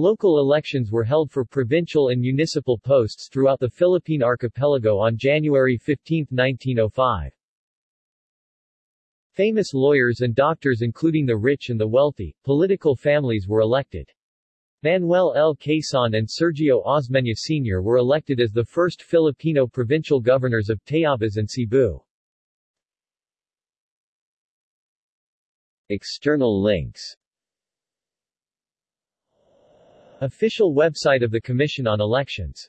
Local elections were held for provincial and municipal posts throughout the Philippine archipelago on January 15, 1905. Famous lawyers and doctors including the rich and the wealthy, political families were elected. Manuel L. Quezon and Sergio Osmeña Sr. were elected as the first Filipino provincial governors of Tayabas and Cebu. External links Official website of the Commission on Elections